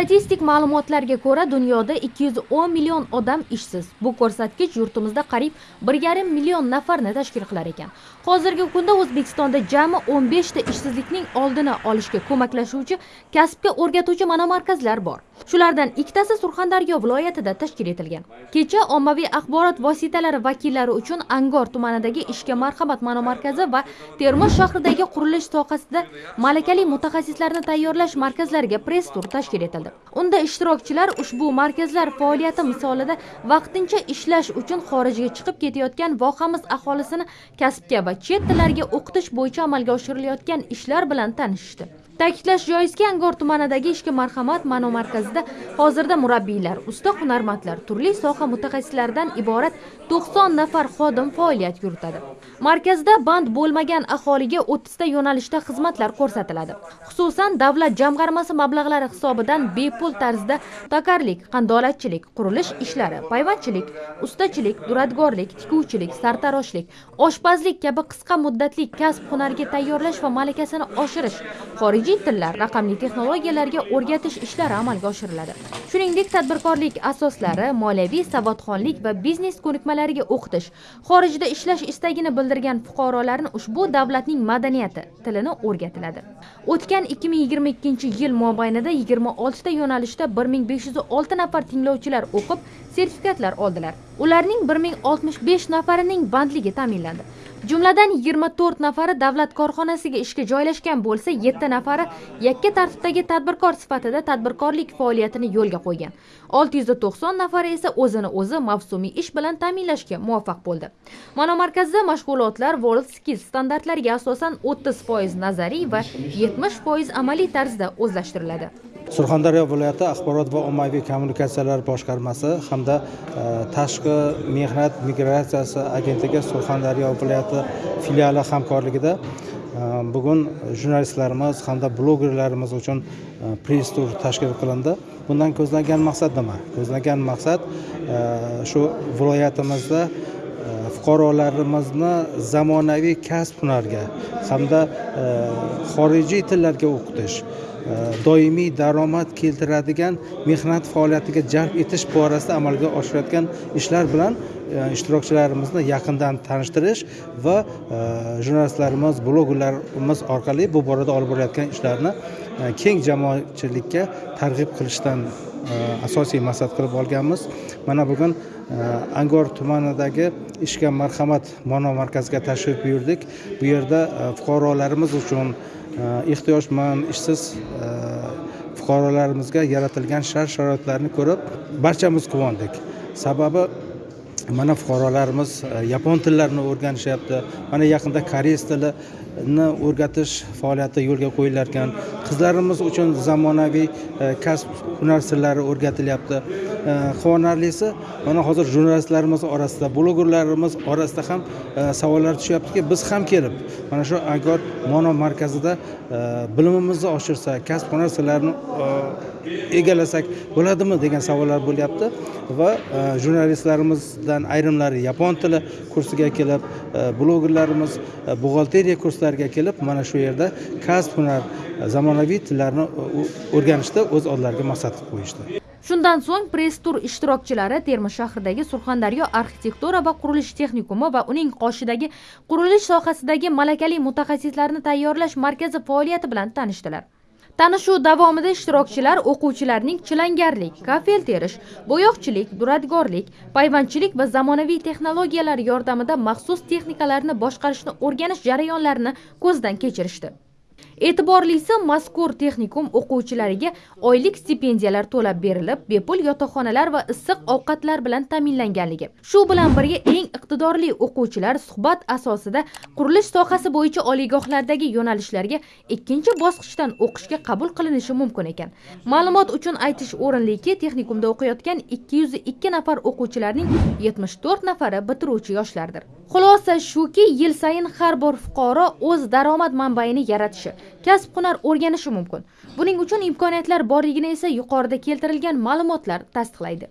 statistik ma'lumotlarga ko'ra dunyoda 210 million odam ishsiz. Bu ko'rsatkich yurtimizda qariyb 1,5 million nafarni tashkil qilar ekan. Hozirgi kunda o'zbekistonda jami 15 ta ishsizlikning oldini olishga ko'maklashuvchi kasbga o'rgatuvchi monomarkazlar bor. Shulardan ikkitasi surxondaryo viloyatida tashkil etilgan. Kecha ommaviy axborot vositalari vakillari uchun angor tumanidagi ishga marhamat monomarkazi va termiz shahridagi qurilish sohasida malakali mutaxassislarni tayyorlash markazlariga press tur tashkil etildi. Unda ishtirokchilar ushbu markazlar faoliyati misolida vaqtincha ishlash uchun xorijga chiqib ketayotgan vohamiz aholisini kasbga va chet tillariga o'qitish bo'yicha amalga oshirilayotgan ishlar bilan tanishishdi. Ta'kidlash joizki angor tumanidagi ishga marhamat monomarkazida hozirda murabbiylar usta hunarmandlar turli soha mutaxassislaridan iborat to'qson nafar xodim faoliyat yuritadi. Markazda band bo'lmagan aholiga 30 ta yo'nalishda xizmatlar ko'rsatiladi. Xususan davlat jamg'armasi mablag'lari hisobidan bepul tarzda tokarlik qandolatchilik qurilish ishlari payvandchilik ustachilik duradgorlik tikuvchilik sartaroshlik oshpazlik kabi qisqa muddatli kasb hunariga tayyorlash va malakasini oshirish xorijiy tillar raqamli texnologiyalarga o'rgatish ishlari amalga oshiriladi. Shuningdek tadbirkorlik asoslari moliyaviy savodxonlik va biznes ko'nikmalariga o'qitish xorijda ishlash istagini bildirgan fuqarolarni ushbu davlatning madaniyati tilini o'rgatiladi. O'tgan 2022 yil mobaynida 26 ta yo'nalishda 1506 nafar tinglovchilar o'qib sertifikatlar oldilar. Ularning 1065 nafarining bandligi ta'minlandi. Jumladan 24 nafari davlat korxonasiga ishga joylashgan bo'lsa 7 nafari yakka tartibdagi tadbirkor sifatida tadbirkorlik faoliyatini yo'lga qo'ygan. 690 nafari esa o'zini o'zi mavsumiy ish bilan ta'minlashga muvaffaq bo'ldi. Monomarkazda mashg'ulotlar world skills standartlariga asosan 30% nazariy va 70% amaliy tarzda o'zlashtiriladi. Surxondaryo viloyati axborot va ommaviy kommunikatsiyalar boshqarmasi hamda e, tashqi mehnat migratsiyasi agentligi surxondaryo viloyati filiali hamkorligida e, bugun jurnalistlarimiz hamda blogerlarimiz uchun e, press tur tashkil qilindi. Bundan ko'zlangan maqsad nima? Ko'zlangan maqsad shu viloyatimizda fuqarolarimizni zamonaviy kasb hunarga hamda xorijiy tillarga o'qitish Э, doimiy daromad keltiradigan mehnat faoliyatiga jalb etish borasida amalga oshirayotgan ishlar bilan e, ishtirokchilarimizni yaqindan tanishtirish va e, jurnalistlarimiz blogerlarimiz orqali bu borada olib borayotgan ishlarni e, keng jamoatchilikka targ'ib qilishdan asosiy maqsad qilib olganmiz. Mana bugun angor tumanidagi ishga marhamat mono markaziga tashrif buyurdik. Bu yerda fuqarolarimiz uchun Э, ehtiyojmand ishsiz э, fuqarolarimizga yaratilgan shart sharoitlarni ko'rib barchamiz quvondik. Sababi mana fuqarolarimiz e, yapon tillarini o'rganishyapti. Mana yaqinda koreys tilini o'rgatish faoliyati yo'lga qo'yilar ekan qizlarimiz uchun zamonaviy e, kasb hunar sirlari o'rgatilyapti. E, quvonarlisi mana hozir jurnalistlarimiz orasida blogerlarimiz orasida ham savollar tushyaptiki biz ham kelib mana shu angor mono markazida bilimimizni oshirsak kasb hunar sirlarini egalasak bo'ladimi degan savollar bo'lyapti va jurnalistlarimizdan ayrimlari yapon tili kursiga kelib e, blogerlarimiz e, buxgalteriya kurslariga kelib mana shu yerda kasb hunar e, zamonaviy tillarni o'rganishda o'z oldilariga maqsad qilib qo'yishdi. Shundan so'ng press tur ishtirokchilari termiz shahridagi surxondaryo arxitektura va qurilish texnikumi va uning qoshidagi qurilish sohasidagi malakali mutaxassislarni tayyorlash markazi faoliyati bilan tanishdilar. Tanishuv davomida ishtirokchilar o'quvchilarning chilangarlik kafel terish bo'yoqchilik duradgorlik payvandchilik va zamonaviy texnologiyalar yordamida maxsus texnikalarni boshqarishni o'rganish jarayonlarini ko'zdan kechirishdi. E'tiborlisi mazkur texnikum o'quvchilariga oylik stipendiyalar to'lab berilib bepul yotoqxonalar va issiq ovqatlar bilan ta'minlanganligi. Shu bilan birga eng iqtidorli o'quvchilar suhbat asosida qurilish sohasi bo'yicha oliygohlardagi yo'nalishlarga ikkinchi bosqichdan o'qishga qabul qilinishi mumkin ekan. Ma'lumot uchun aytish o'rinliki texnikumda o'qiyotgan ikki yuz ikki nafar o'quvchilarning yetmish to'rt nafari bitiruvchi yoshlardir. Xulosa shuki yil sayin har bir fuqaro o'z daromad manbaini yaratishi kasb hunar o'rganishi mumkin. Buning uchun imkoniyatlar borligini esa yuqorida keltirilgan ma'lumotlar tasdiqlaydi.